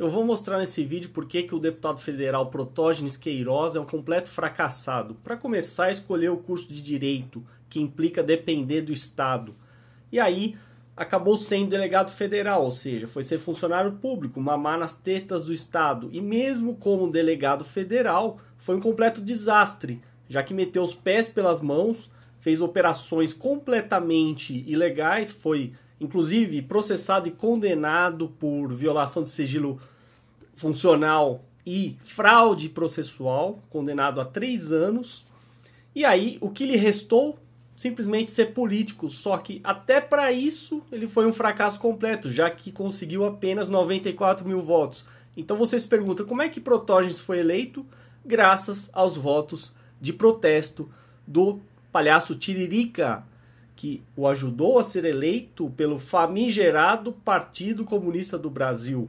Eu vou mostrar nesse vídeo por que o deputado federal Protógenes Queiroz é um completo fracassado. Para começar, escolher o curso de Direito, que implica depender do Estado. E aí, acabou sendo delegado federal, ou seja, foi ser funcionário público, mamar nas tetas do Estado. E mesmo como delegado federal, foi um completo desastre, já que meteu os pés pelas mãos, fez operações completamente ilegais, foi inclusive processado e condenado por violação de sigilo funcional e fraude processual, condenado a três anos. E aí, o que lhe restou? Simplesmente ser político. Só que até para isso ele foi um fracasso completo, já que conseguiu apenas 94 mil votos. Então você se pergunta como é que Protógenes foi eleito? Graças aos votos de protesto do palhaço Tiririca, que o ajudou a ser eleito pelo famigerado Partido Comunista do Brasil.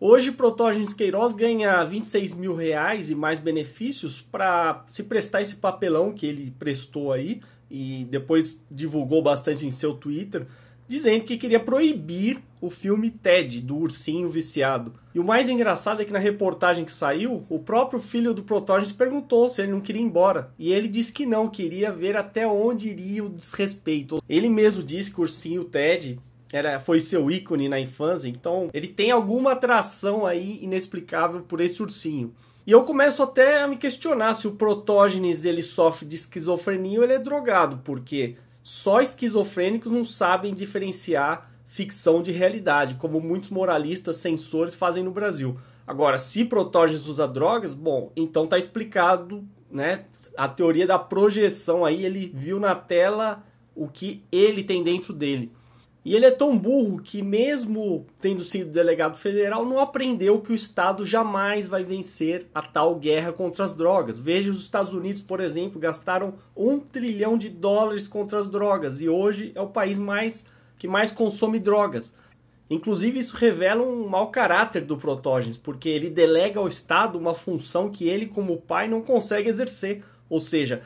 Hoje, Protógenes Queiroz ganha 26 mil reais e mais benefícios para se prestar esse papelão que ele prestou aí e depois divulgou bastante em seu Twitter, dizendo que queria proibir o filme Ted, do ursinho viciado. E o mais engraçado é que na reportagem que saiu, o próprio filho do Protógenes perguntou se ele não queria ir embora. E ele disse que não, queria ver até onde iria o desrespeito. Ele mesmo disse que o ursinho Ted era, foi seu ícone na infância, então ele tem alguma atração aí inexplicável por esse ursinho. E eu começo até a me questionar se o Protógenes ele sofre de esquizofrenia ou ele é drogado, porque só esquizofrênicos não sabem diferenciar ficção de realidade, como muitos moralistas censores fazem no Brasil. Agora, se Protógenes usa drogas, bom, então tá explicado, né? A teoria da projeção aí, ele viu na tela o que ele tem dentro dele. E ele é tão burro que, mesmo tendo sido delegado federal, não aprendeu que o Estado jamais vai vencer a tal guerra contra as drogas. Veja os Estados Unidos, por exemplo, gastaram um trilhão de dólares contra as drogas e hoje é o país mais que mais consome drogas. Inclusive, isso revela um mau caráter do Protógenes, porque ele delega ao Estado uma função que ele, como pai, não consegue exercer. Ou seja,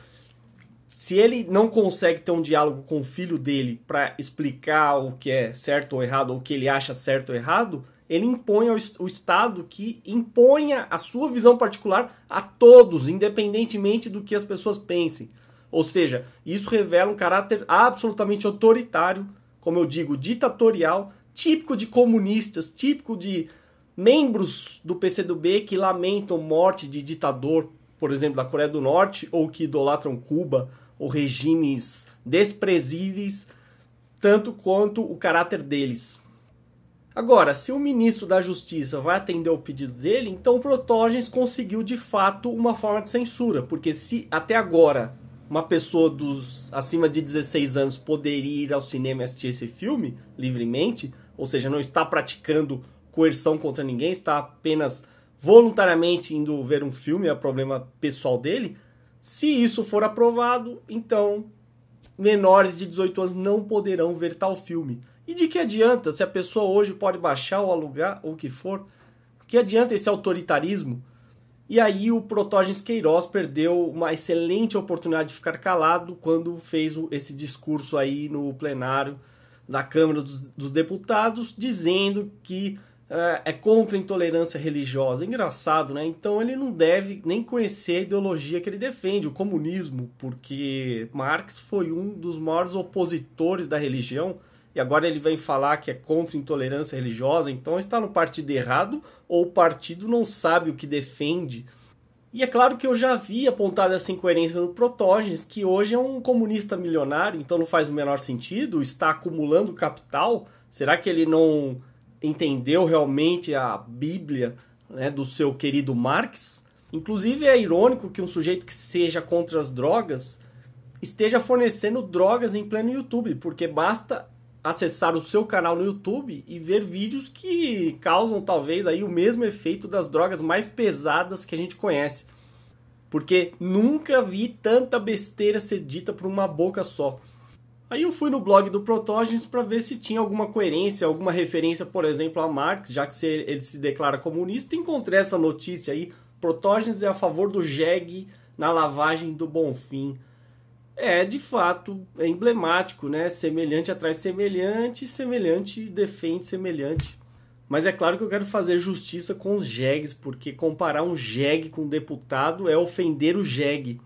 se ele não consegue ter um diálogo com o filho dele para explicar o que é certo ou errado, ou o que ele acha certo ou errado, ele impõe ao o Estado que imponha a sua visão particular a todos, independentemente do que as pessoas pensem. Ou seja, isso revela um caráter absolutamente autoritário como eu digo, ditatorial, típico de comunistas, típico de membros do PCdoB que lamentam morte de ditador, por exemplo, da Coreia do Norte, ou que idolatram Cuba, ou regimes desprezíveis, tanto quanto o caráter deles. Agora, se o ministro da Justiça vai atender o pedido dele, então o Protógenes conseguiu de fato uma forma de censura, porque se até agora uma pessoa dos acima de 16 anos poderia ir ao cinema e assistir esse filme livremente, ou seja, não está praticando coerção contra ninguém, está apenas voluntariamente indo ver um filme, é problema pessoal dele. Se isso for aprovado, então menores de 18 anos não poderão ver tal filme. E de que adianta se a pessoa hoje pode baixar ou alugar ou o que for? Que adianta esse autoritarismo? E aí o Protógenes Queiroz perdeu uma excelente oportunidade de ficar calado quando fez esse discurso aí no plenário da Câmara dos, dos Deputados, dizendo que é, é contra a intolerância religiosa. Engraçado, né? Então ele não deve nem conhecer a ideologia que ele defende, o comunismo, porque Marx foi um dos maiores opositores da religião e agora ele vem falar que é contra intolerância religiosa, então está no partido errado ou o partido não sabe o que defende. E é claro que eu já vi apontado essa incoerência no Protógenes, que hoje é um comunista milionário, então não faz o menor sentido, está acumulando capital. Será que ele não entendeu realmente a Bíblia né, do seu querido Marx? Inclusive é irônico que um sujeito que seja contra as drogas esteja fornecendo drogas em pleno YouTube, porque basta acessar o seu canal no YouTube e ver vídeos que causam talvez aí o mesmo efeito das drogas mais pesadas que a gente conhece. Porque nunca vi tanta besteira ser dita por uma boca só. Aí eu fui no blog do Protógenes para ver se tinha alguma coerência, alguma referência, por exemplo, a Marx, já que ele se declara comunista. Encontrei essa notícia aí. Protógenes é a favor do jegue na lavagem do Bonfim é de fato é emblemático, né? Semelhante atrás semelhante, semelhante defende semelhante. Mas é claro que eu quero fazer justiça com os jegues, porque comparar um jegue com um deputado é ofender o jegue.